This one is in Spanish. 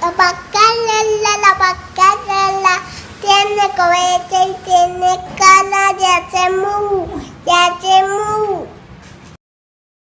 La pacarela, la pacarela, tiene cohete y tiene cara de hacer.